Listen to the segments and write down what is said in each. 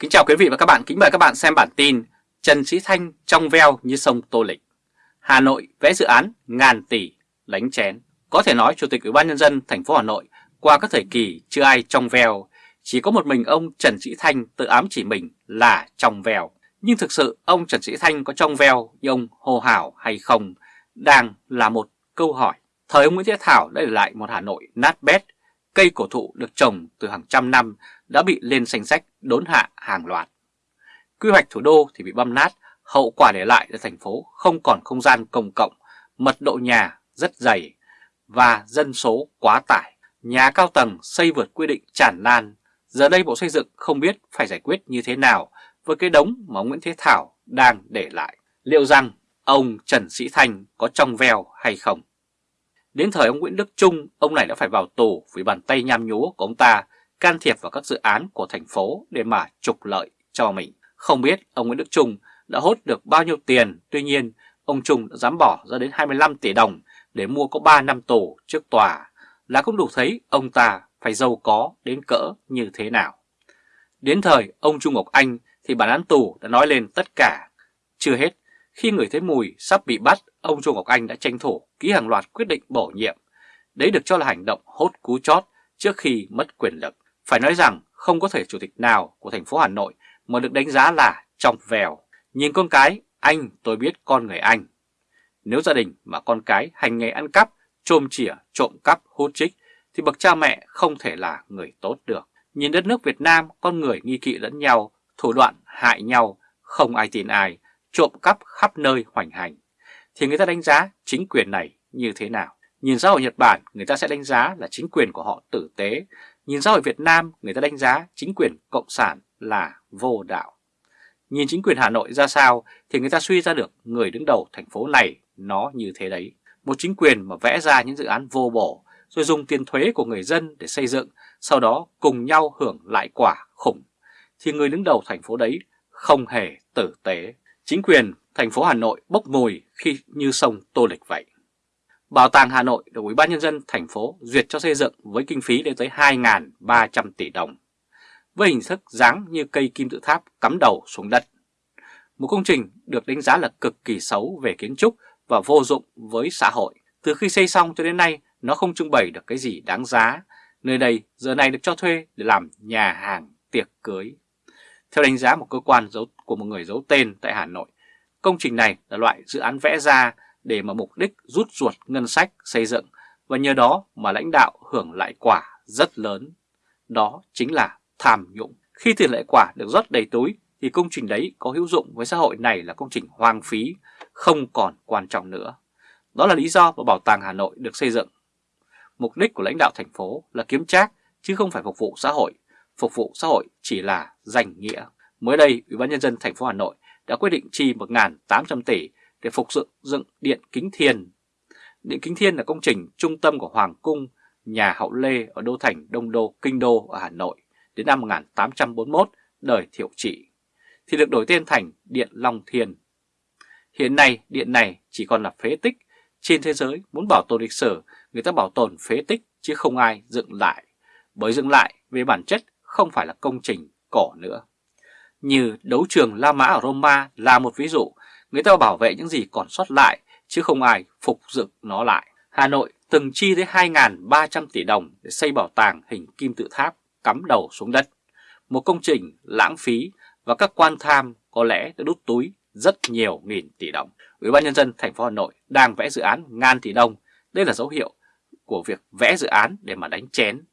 Kính chào quý vị và các bạn, kính mời các bạn xem bản tin Trần Sĩ Thanh trong veo như sông Tô Lịch. Hà Nội vẽ dự án ngàn tỷ lánh chén. Có thể nói Chủ tịch Ủy ban Nhân dân thành phố Hà Nội qua các thời kỳ chưa ai trong veo Chỉ có một mình ông Trần Sĩ Thanh tự ám chỉ mình là trong veo. Nhưng thực sự ông Trần Sĩ Thanh có trong veo như ông hồ hảo hay không Đang là một câu hỏi. Thời ông Nguyễn Thế Thảo đã để lại một Hà Nội nát bét. Cây cổ thụ được trồng từ hàng trăm năm đã bị lên danh sách đốn hạ hàng loạt. Quy hoạch thủ đô thì bị băm nát, hậu quả để lại là thành phố không còn không gian công cộng, mật độ nhà rất dày và dân số quá tải. Nhà cao tầng xây vượt quy định tràn lan, giờ đây Bộ Xây dựng không biết phải giải quyết như thế nào với cái đống mà Nguyễn Thế Thảo đang để lại. Liệu rằng ông Trần Sĩ Thanh có trong veo hay không? Đến thời ông Nguyễn Đức Trung, ông này đã phải vào tù vì bàn tay nham nhúa của ông ta can thiệp vào các dự án của thành phố để mà trục lợi cho mình. Không biết ông Nguyễn Đức Trung đã hốt được bao nhiêu tiền, tuy nhiên ông Trung đã dám bỏ ra đến 25 tỷ đồng để mua có 3 năm tù trước tòa là cũng đủ thấy ông ta phải giàu có đến cỡ như thế nào. Đến thời ông Trung Ngọc Anh thì bản án tù đã nói lên tất cả. Chưa hết, khi người thấy mùi sắp bị bắt, ông Trung Ngọc Anh đã tranh thủ ký hàng loạt quyết định bổ nhiệm. Đấy được cho là hành động hốt cú chót trước khi mất quyền lực. Phải nói rằng không có thể chủ tịch nào của thành phố Hà Nội mà được đánh giá là trong vèo. Nhìn con cái, anh tôi biết con người anh. Nếu gia đình mà con cái hành nghề ăn cắp, trôm chỉa, trộm cắp, hút trích thì bậc cha mẹ không thể là người tốt được. Nhìn đất nước Việt Nam, con người nghi kỵ lẫn nhau, thủ đoạn hại nhau, không ai tin ai, trộm cắp khắp nơi hoành hành. Thì người ta đánh giá chính quyền này như thế nào? Nhìn xã hội Nhật Bản, người ta sẽ đánh giá là chính quyền của họ tử tế, Nhìn xã hội Việt Nam, người ta đánh giá chính quyền Cộng sản là vô đạo. Nhìn chính quyền Hà Nội ra sao thì người ta suy ra được người đứng đầu thành phố này nó như thế đấy. Một chính quyền mà vẽ ra những dự án vô bổ rồi dùng tiền thuế của người dân để xây dựng, sau đó cùng nhau hưởng lại quả khủng. Thì người đứng đầu thành phố đấy không hề tử tế. Chính quyền thành phố Hà Nội bốc mùi khi như sông Tô Lịch vậy. Bảo tàng Hà Nội được Ủy ban nhân dân thành phố duyệt cho xây dựng với kinh phí lên tới 2.300 tỷ đồng, với hình thức dáng như cây kim tự tháp cắm đầu xuống đất. Một công trình được đánh giá là cực kỳ xấu về kiến trúc và vô dụng với xã hội. Từ khi xây xong cho đến nay, nó không trưng bày được cái gì đáng giá. Nơi đây giờ này được cho thuê để làm nhà hàng tiệc cưới. Theo đánh giá một cơ quan giấu của một người giấu tên tại Hà Nội, công trình này là loại dự án vẽ ra để mà mục đích rút ruột ngân sách xây dựng và nhờ đó mà lãnh đạo hưởng lại quả rất lớn. Đó chính là tham nhũng. Khi tiền lệ quả được rót đầy túi thì công trình đấy có hữu dụng với xã hội này là công trình hoang phí, không còn quan trọng nữa. Đó là lý do mà Bảo tàng Hà Nội được xây dựng. Mục đích của lãnh đạo thành phố là kiếm trác chứ không phải phục vụ xã hội. Phục vụ xã hội chỉ là danh nghĩa. Mới đây, Ủy ban nhân dân thành phố Hà Nội đã quyết định chi 1.800 tỷ để phục dựng dựng Điện Kính Thiên. Điện Kính Thiên là công trình trung tâm của Hoàng Cung, nhà Hậu Lê ở Đô Thành Đông Đô, Kinh Đô ở Hà Nội đến năm 1841, đời Thiệu Trị, thì được đổi tên thành Điện Long Thiên. Hiện nay, điện này chỉ còn là phế tích. Trên thế giới, muốn bảo tồn lịch sử, người ta bảo tồn phế tích chứ không ai dựng lại. Bởi dựng lại, về bản chất, không phải là công trình cổ nữa. Như đấu trường La Mã ở Roma là một ví dụ Người ta bảo vệ những gì còn sót lại, chứ không ai phục dựng nó lại. Hà Nội từng chi tới 2.300 tỷ đồng để xây bảo tàng hình kim tự tháp, cắm đầu xuống đất. Một công trình lãng phí và các quan tham có lẽ đã đút túi rất nhiều nghìn tỷ đồng. Ủy ban nhân dân thành phố Hà Nội đang vẽ dự án ngàn tỷ đồng. Đây là dấu hiệu của việc vẽ dự án để mà đánh chén.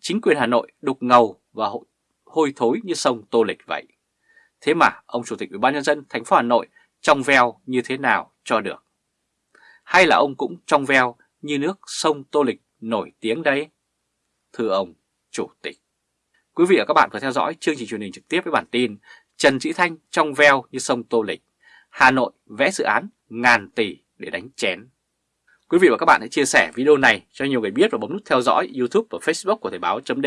Chính quyền Hà Nội đục ngầu và hôi thối như sông Tô Lịch vậy. Thế mà ông Chủ tịch Ủy ban nhân dân thành phố Hà Nội trong veo như thế nào cho được. Hay là ông cũng trong veo như nước sông Tô Lịch nổi tiếng đấy? Thưa ông Chủ tịch. Quý vị và các bạn vừa theo dõi chương trình truyền hình trực tiếp với bản tin Trần Sĩ Thanh trong veo như sông Tô Lịch. Hà Nội vẽ dự án ngàn tỷ để đánh chén. Quý vị và các bạn hãy chia sẻ video này cho nhiều người biết và bấm nút theo dõi YouTube và Facebook của Thời báo .d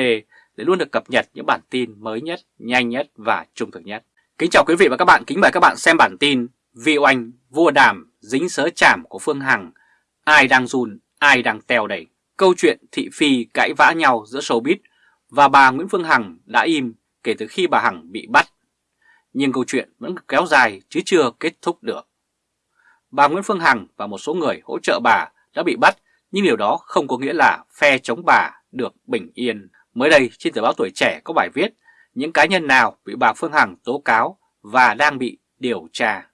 để luôn được cập nhật những bản tin mới nhất, nhanh nhất và trung thực nhất. Kính chào quý vị và các bạn, kính mời các bạn xem bản tin Vị oanh, vua đàm, dính sớ chảm của Phương Hằng, ai đang run, ai đang teo đẩy, Câu chuyện thị phi cãi vã nhau giữa showbiz và bà Nguyễn Phương Hằng đã im kể kể từ khi bà Hằng bị bắt. Nhưng câu chuyện vẫn kéo dài chứ chưa kết thúc được. Bà Nguyễn Phương Hằng và một số người hỗ trợ bà đã bị bắt, nhưng điều đó không có nghĩa là phe chống bà được bình yên. Mới đây trên tờ báo Tuổi Trẻ có bài viết những cá nhân nào bị bà Phương Hằng tố cáo và đang bị điều tra.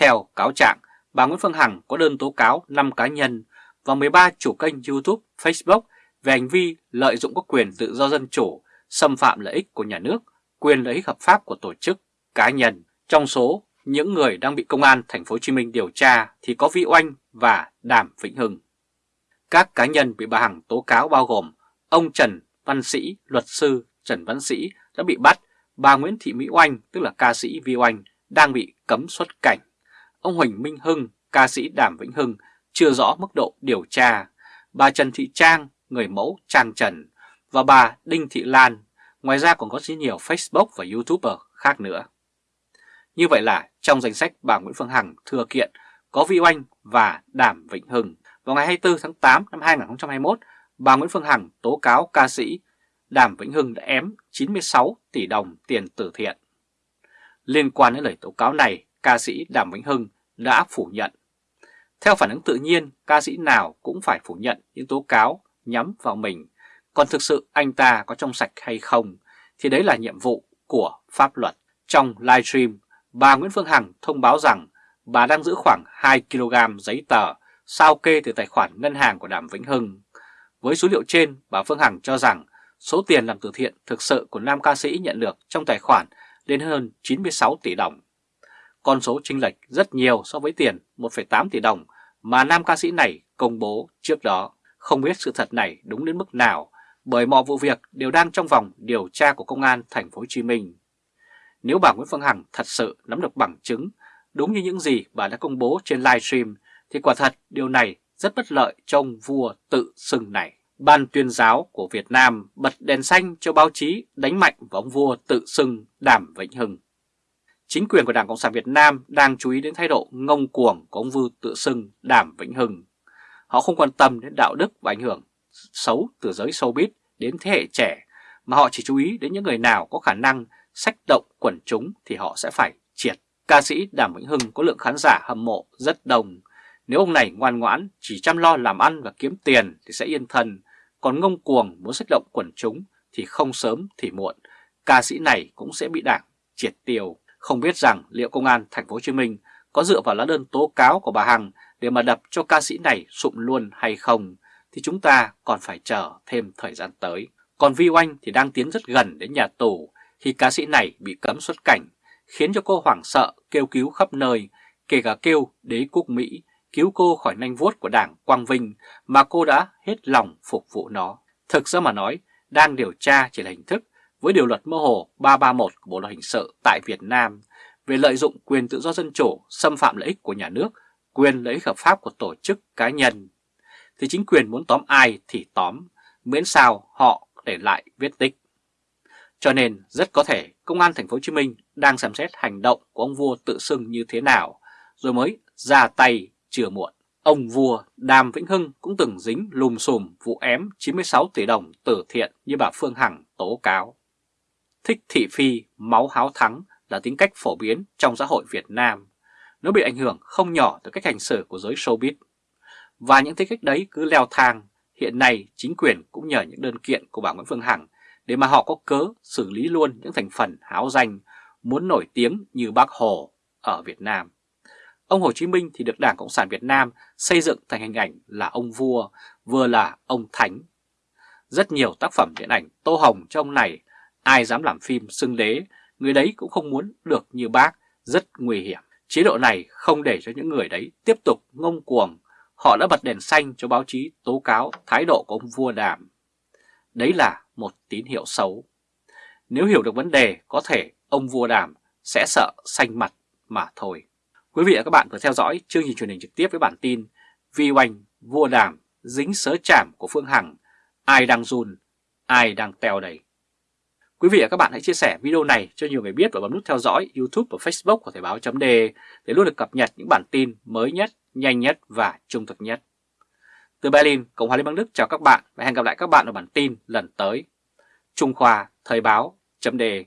Theo cáo trạng, bà Nguyễn Phương Hằng có đơn tố cáo 5 cá nhân và 13 chủ kênh YouTube, Facebook về hành vi lợi dụng các quyền tự do dân chủ, xâm phạm lợi ích của nhà nước, quyền lợi ích hợp pháp của tổ chức, cá nhân. Trong số những người đang bị công an thành phố Hồ Chí Minh điều tra thì có Vi Oanh và Đàm Vĩnh Hưng. Các cá nhân bị bà Hằng tố cáo bao gồm ông Trần Văn Sĩ, luật sư Trần Văn Sĩ đã bị bắt, bà Nguyễn Thị Mỹ Oanh tức là ca sĩ Vi Oanh đang bị cấm xuất cảnh. Ông Huỳnh Minh Hưng, ca sĩ Đàm Vĩnh Hưng chưa rõ mức độ điều tra, bà Trần Thị Trang, người mẫu Trang Trần và bà Đinh Thị Lan, ngoài ra còn có rất nhiều Facebook và YouTuber khác nữa. Như vậy là trong danh sách bà Nguyễn Phương Hằng thừa kiện có Vi Oanh và Đàm Vĩnh Hưng. Vào ngày 24 tháng 8 năm 2021, bà Nguyễn Phương Hằng tố cáo ca sĩ Đàm Vĩnh Hưng đã ém 96 tỷ đồng tiền từ thiện. Liên quan đến lời tố cáo này, ca sĩ Đàm Vĩnh Hưng đã phủ nhận. Theo phản ứng tự nhiên, ca sĩ nào cũng phải phủ nhận những tố cáo nhắm vào mình, còn thực sự anh ta có trong sạch hay không thì đấy là nhiệm vụ của pháp luật. Trong livestream, bà Nguyễn Phương Hằng thông báo rằng bà đang giữ khoảng 2 kg giấy tờ sao kê từ tài khoản ngân hàng của Đàm Vĩnh Hưng. Với số liệu trên, bà Phương Hằng cho rằng số tiền làm từ thiện thực sự của nam ca sĩ nhận được trong tài khoản lên hơn 96 tỷ đồng. Con số chênh lệch rất nhiều so với tiền 1,8 tỷ đồng mà nam ca sĩ này công bố trước đó. Không biết sự thật này đúng đến mức nào bởi mọi vụ việc đều đang trong vòng điều tra của công an thành phố Hồ Chí Minh. Nếu bà Nguyễn Phương Hằng thật sự nắm được bằng chứng đúng như những gì bà đã công bố trên livestream thì quả thật điều này rất bất lợi cho ông vua tự xưng này. Ban tuyên giáo của Việt Nam bật đèn xanh cho báo chí đánh mạnh vào ông vua tự xưng Đàm Vĩnh Hưng. Chính quyền của Đảng Cộng sản Việt Nam đang chú ý đến thái độ ngông cuồng của ông Vư tự xưng Đàm Vĩnh Hưng. Họ không quan tâm đến đạo đức và ảnh hưởng xấu từ giới showbiz đến thế hệ trẻ, mà họ chỉ chú ý đến những người nào có khả năng sách động quần chúng thì họ sẽ phải triệt. Ca sĩ Đàm Vĩnh Hưng có lượng khán giả hâm mộ rất đông. Nếu ông này ngoan ngoãn, chỉ chăm lo làm ăn và kiếm tiền thì sẽ yên thân, còn ngông cuồng muốn sách động quần chúng thì không sớm thì muộn, ca sĩ này cũng sẽ bị đảng triệt tiêu. Không biết rằng liệu công an thành phố Hồ Chí Minh có dựa vào lá đơn tố cáo của bà Hằng để mà đập cho ca sĩ này sụm luôn hay không thì chúng ta còn phải chờ thêm thời gian tới. Còn Vi Oanh thì đang tiến rất gần đến nhà tù khi ca sĩ này bị cấm xuất cảnh, khiến cho cô hoảng sợ kêu cứu khắp nơi, kể cả kêu đế quốc Mỹ cứu cô khỏi nanh vuốt của đảng Quang Vinh mà cô đã hết lòng phục vụ nó. Thực ra mà nói, đang điều tra chỉ là hình thức với điều luật mơ hồ 331 của Bộ Luật Hình sự tại Việt Nam về lợi dụng quyền tự do dân chủ, xâm phạm lợi ích của nhà nước, quyền lợi ích hợp pháp của tổ chức cá nhân. Thì chính quyền muốn tóm ai thì tóm, miễn sao họ để lại viết tích. Cho nên rất có thể Công an Thành phố Hồ Chí Minh đang xem xét hành động của ông vua tự xưng như thế nào, rồi mới ra tay chưa muộn. Ông vua Đàm Vĩnh Hưng cũng từng dính lùm xùm vụ ém 96 tỷ đồng từ thiện như bà Phương Hằng tố cáo. Thích thị phi, máu háo thắng là tính cách phổ biến trong xã hội Việt Nam. Nó bị ảnh hưởng không nhỏ từ cách hành xử của giới showbiz. Và những tính cách đấy cứ leo thang, hiện nay chính quyền cũng nhờ những đơn kiện của bà Nguyễn Phương Hằng để mà họ có cớ xử lý luôn những thành phần háo danh muốn nổi tiếng như bác Hồ ở Việt Nam. Ông Hồ Chí Minh thì được Đảng Cộng sản Việt Nam xây dựng thành hình ảnh là ông vua, vừa là ông thánh. Rất nhiều tác phẩm điện ảnh tô hồng trong ông này, ai dám làm phim xưng đế, người đấy cũng không muốn được như bác, rất nguy hiểm. Chế độ này không để cho những người đấy tiếp tục ngông cuồng, họ đã bật đèn xanh cho báo chí tố cáo thái độ của ông vua đàm. Đấy là một tín hiệu xấu. Nếu hiểu được vấn đề, có thể ông vua đàm sẽ sợ xanh mặt mà thôi. Quý vị và các bạn vừa theo dõi chương trình truyền hình trực tiếp với bản tin Vi Oanh, Vua Đàm, dính sớ chảm của Phương Hằng, ai đang run, ai đang teo đầy. Quý vị và các bạn hãy chia sẻ video này cho nhiều người biết và bấm nút theo dõi YouTube và Facebook của Thời báo .de để luôn được cập nhật những bản tin mới nhất, nhanh nhất và trung thực nhất. Từ Berlin, Cộng hòa Liên bang Đức chào các bạn và hẹn gặp lại các bạn ở bản tin lần tới. Trung Khoa Thời báo chấm đề